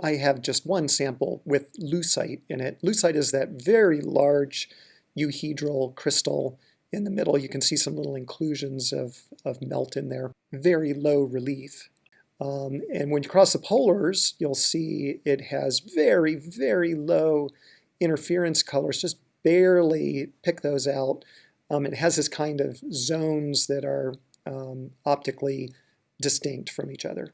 I have just one sample with leucite in it. Leucite is that very large euhedral crystal in the middle. You can see some little inclusions of, of melt in there. Very low relief. Um, and when you cross the polars, you'll see it has very, very low interference colors, just barely pick those out. Um, it has this kind of zones that are um, optically distinct from each other.